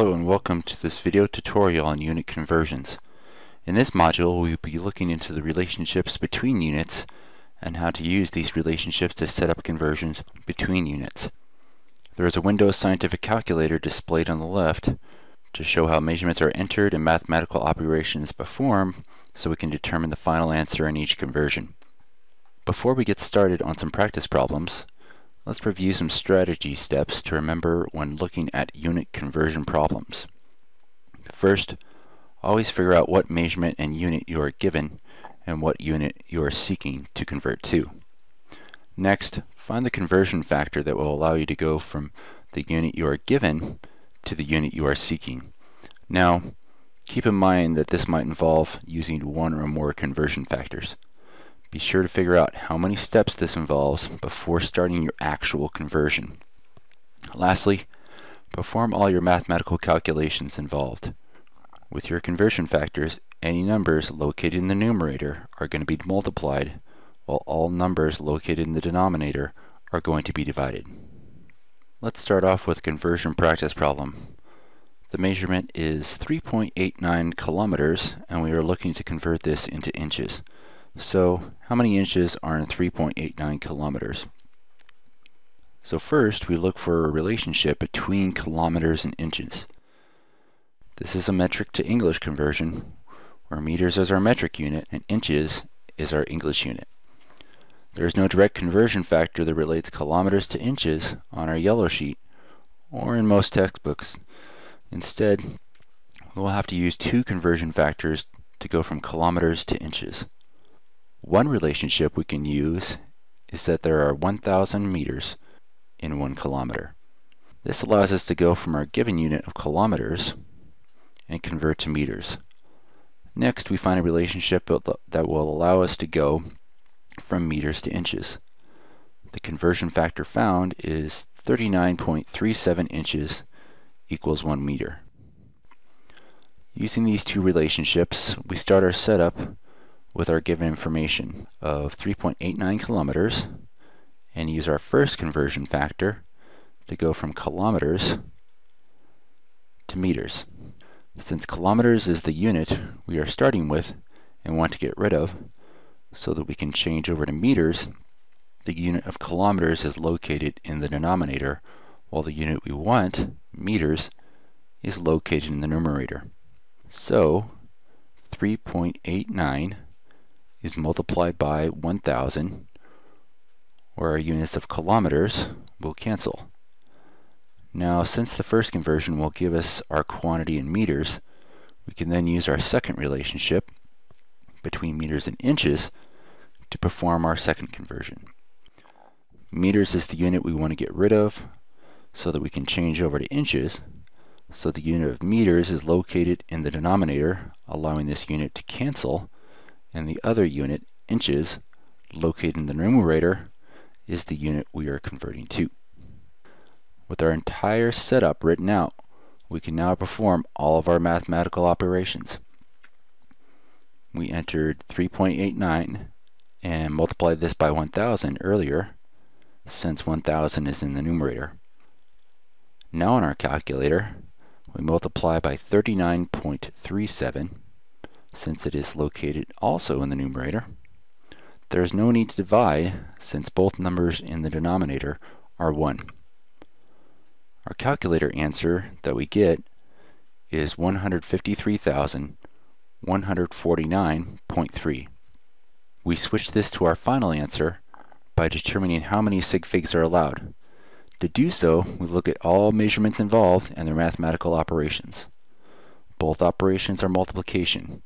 Hello and welcome to this video tutorial on unit conversions. In this module we will be looking into the relationships between units and how to use these relationships to set up conversions between units. There is a Windows Scientific Calculator displayed on the left to show how measurements are entered and mathematical operations performed so we can determine the final answer in each conversion. Before we get started on some practice problems, Let's review some strategy steps to remember when looking at unit conversion problems. First, always figure out what measurement and unit you are given and what unit you are seeking to convert to. Next, find the conversion factor that will allow you to go from the unit you are given to the unit you are seeking. Now, keep in mind that this might involve using one or more conversion factors. Be sure to figure out how many steps this involves before starting your actual conversion. Lastly, perform all your mathematical calculations involved. With your conversion factors, any numbers located in the numerator are going to be multiplied, while all numbers located in the denominator are going to be divided. Let's start off with a conversion practice problem. The measurement is 3.89 kilometers, and we are looking to convert this into inches. So how many inches are in 3.89 kilometers? So first we look for a relationship between kilometers and inches. This is a metric to English conversion where meters is our metric unit and inches is our English unit. There is no direct conversion factor that relates kilometers to inches on our yellow sheet or in most textbooks. Instead, we'll have to use two conversion factors to go from kilometers to inches. One relationship we can use is that there are 1,000 meters in one kilometer. This allows us to go from our given unit of kilometers and convert to meters. Next, we find a relationship that will allow us to go from meters to inches. The conversion factor found is 39.37 inches equals 1 meter. Using these two relationships, we start our setup with our given information of 3.89 kilometers and use our first conversion factor to go from kilometers to meters. Since kilometers is the unit we are starting with and want to get rid of so that we can change over to meters, the unit of kilometers is located in the denominator while the unit we want, meters, is located in the numerator. So 3.89 is multiplied by 1,000, where our units of kilometers will cancel. Now, since the first conversion will give us our quantity in meters, we can then use our second relationship between meters and inches to perform our second conversion. Meters is the unit we want to get rid of so that we can change over to inches. So the unit of meters is located in the denominator, allowing this unit to cancel and the other unit, inches, located in the numerator, is the unit we are converting to. With our entire setup written out, we can now perform all of our mathematical operations. We entered 3.89 and multiplied this by 1000 earlier, since 1000 is in the numerator. Now in our calculator, we multiply by 39.37 since it is located also in the numerator. There is no need to divide since both numbers in the denominator are 1. Our calculator answer that we get is 153,149.3. We switch this to our final answer by determining how many sig figs are allowed. To do so, we look at all measurements involved and their mathematical operations. Both operations are multiplication.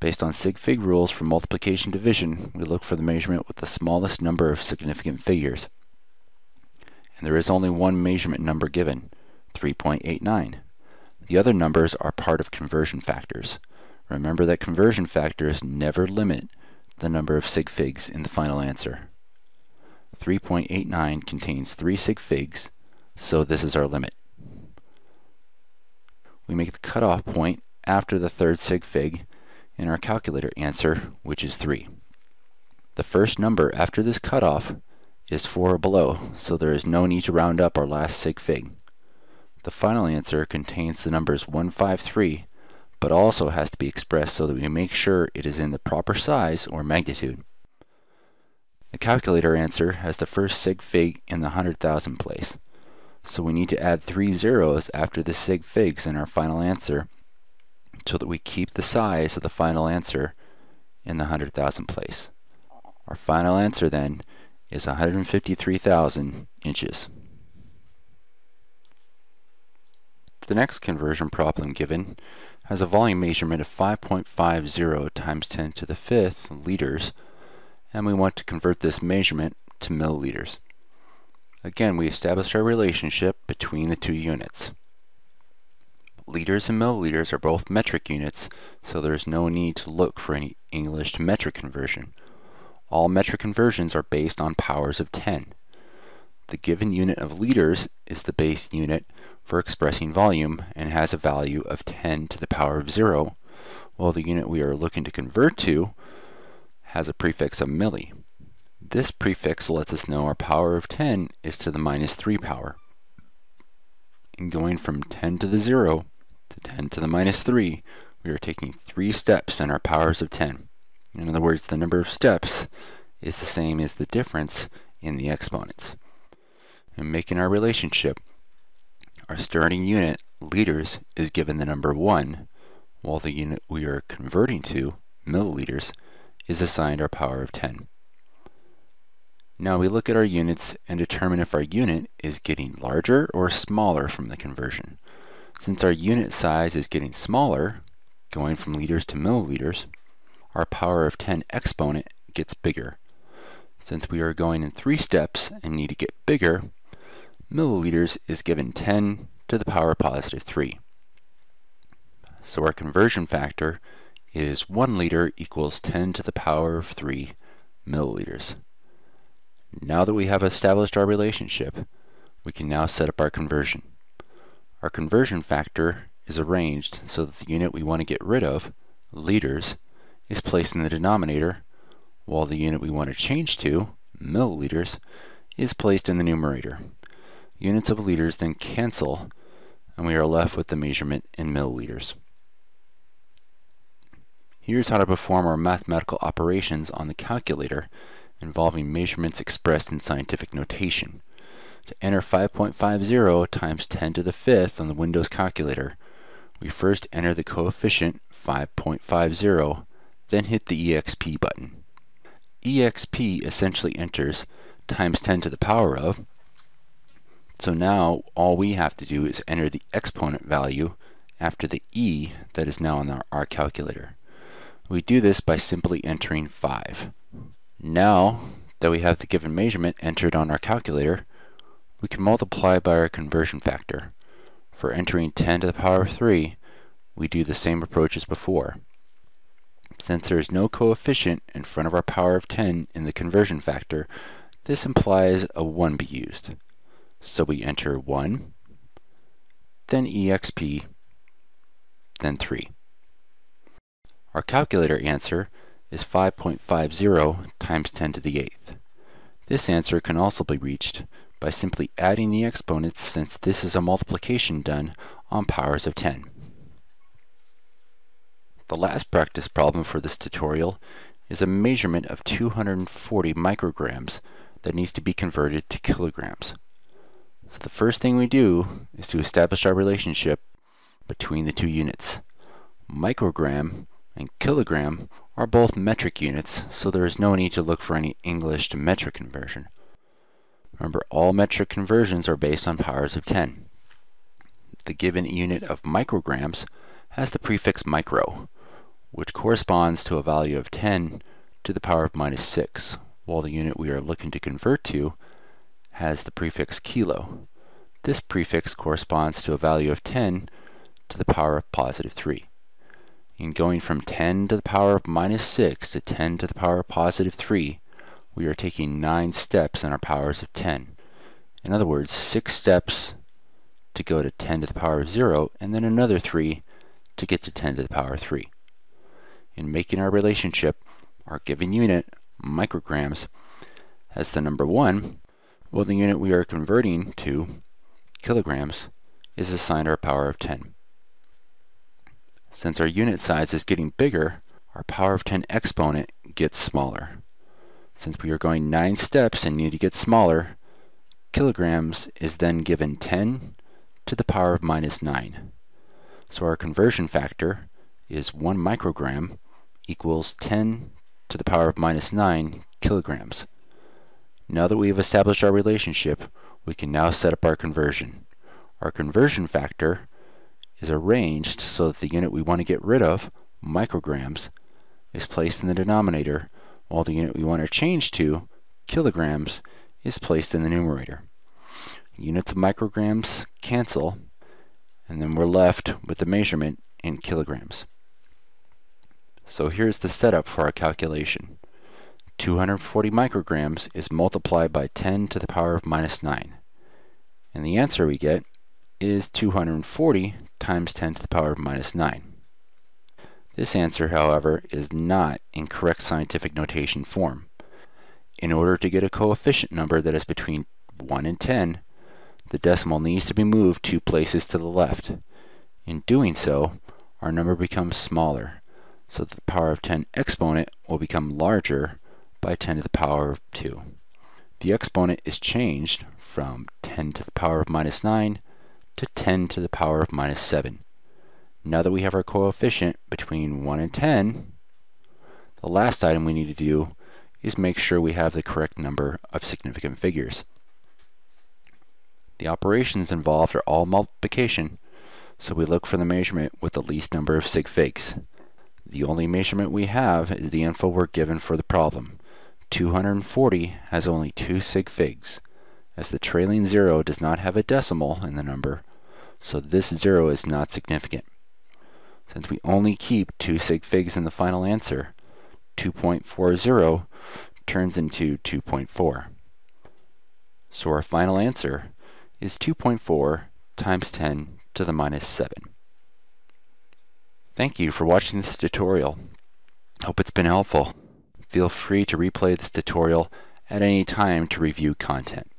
Based on sig fig rules for multiplication division, we look for the measurement with the smallest number of significant figures. And there is only one measurement number given, 3.89. The other numbers are part of conversion factors. Remember that conversion factors never limit the number of sig figs in the final answer. 3.89 contains 3 sig figs, so this is our limit. We make the cutoff point after the third sig fig in our calculator answer, which is 3. The first number after this cutoff is 4 or below, so there is no need to round up our last sig fig. The final answer contains the numbers 153, but also has to be expressed so that we make sure it is in the proper size or magnitude. The calculator answer has the first sig fig in the 100,000 place. So we need to add three zeros after the sig figs in our final answer so that we keep the size of the final answer in the 100,000 place. Our final answer then is 153,000 inches. The next conversion problem given has a volume measurement of 5.50 times 10 to the fifth liters and we want to convert this measurement to milliliters. Again, we established our relationship between the two units. Liters and milliliters are both metric units, so there is no need to look for any English to metric conversion. All metric conversions are based on powers of 10. The given unit of liters is the base unit for expressing volume and has a value of 10 to the power of 0, while the unit we are looking to convert to has a prefix of milli. This prefix lets us know our power of 10 is to the minus 3 power. In going from 10 to the 0 to 10 to the minus 3, we are taking 3 steps in our powers of 10. In other words, the number of steps is the same as the difference in the exponents. In making our relationship, our starting unit, liters, is given the number 1, while the unit we are converting to, milliliters, is assigned our power of 10. Now we look at our units and determine if our unit is getting larger or smaller from the conversion. Since our unit size is getting smaller, going from liters to milliliters, our power of 10 exponent gets bigger. Since we are going in three steps and need to get bigger, milliliters is given 10 to the power positive 3. So our conversion factor is 1 liter equals 10 to the power of 3 milliliters. Now that we have established our relationship, we can now set up our conversion. Our conversion factor is arranged so that the unit we want to get rid of, liters, is placed in the denominator, while the unit we want to change to, milliliters, is placed in the numerator. Units of liters then cancel, and we are left with the measurement in milliliters. Here's how to perform our mathematical operations on the calculator involving measurements expressed in scientific notation. To enter 5.50 times 10 to the fifth on the Windows calculator, we first enter the coefficient 5.50, then hit the EXP button. EXP essentially enters times 10 to the power of, so now all we have to do is enter the exponent value after the e that is now on our, our calculator. We do this by simply entering 5. Now that we have the given measurement entered on our calculator, we can multiply by our conversion factor. For entering 10 to the power of 3, we do the same approach as before. Since there is no coefficient in front of our power of 10 in the conversion factor, this implies a 1 be used. So we enter 1, then exp, then 3. Our calculator answer is 5.50 times 10 to the 8th. This answer can also be reached by simply adding the exponents since this is a multiplication done on powers of 10. The last practice problem for this tutorial is a measurement of 240 micrograms that needs to be converted to kilograms. So the first thing we do is to establish our relationship between the two units. Microgram and kilogram are both metric units, so there is no need to look for any English to metric conversion. Remember, all metric conversions are based on powers of 10. The given unit of micrograms has the prefix micro, which corresponds to a value of 10 to the power of minus 6, while the unit we are looking to convert to has the prefix kilo. This prefix corresponds to a value of 10 to the power of positive 3 in going from 10 to the power of minus 6 to 10 to the power of positive 3, we are taking 9 steps in our powers of 10. In other words, 6 steps to go to 10 to the power of 0, and then another 3 to get to 10 to the power of 3. In making our relationship, our given unit, micrograms, has the number 1, well, the unit we are converting to, kilograms, is assigned our power of 10. Since our unit size is getting bigger, our power of 10 exponent gets smaller. Since we are going 9 steps and need to get smaller, kilograms is then given 10 to the power of minus 9. So our conversion factor is 1 microgram equals 10 to the power of minus 9 kilograms. Now that we have established our relationship, we can now set up our conversion. Our conversion factor is arranged so that the unit we want to get rid of, micrograms, is placed in the denominator, while the unit we want to change to, kilograms, is placed in the numerator. Units of micrograms cancel, and then we're left with the measurement in kilograms. So here's the setup for our calculation. 240 micrograms is multiplied by 10 to the power of minus 9. And the answer we get is 240 times 10 to the power of minus 9. This answer, however, is not in correct scientific notation form. In order to get a coefficient number that is between 1 and 10, the decimal needs to be moved two places to the left. In doing so, our number becomes smaller, so the power of 10 exponent will become larger by 10 to the power of 2. The exponent is changed from 10 to the power of minus 9 to 10 to the power of minus 7. Now that we have our coefficient between 1 and 10, the last item we need to do is make sure we have the correct number of significant figures. The operations involved are all multiplication, so we look for the measurement with the least number of sig figs. The only measurement we have is the info we're given for the problem. 240 has only two sig figs, as the trailing zero does not have a decimal in the number, so this zero is not significant. Since we only keep two sig figs in the final answer, 2.40 turns into 2.4. So our final answer is 2.4 times 10 to the minus 7. Thank you for watching this tutorial. Hope it's been helpful. Feel free to replay this tutorial at any time to review content.